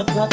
অদ্ভুত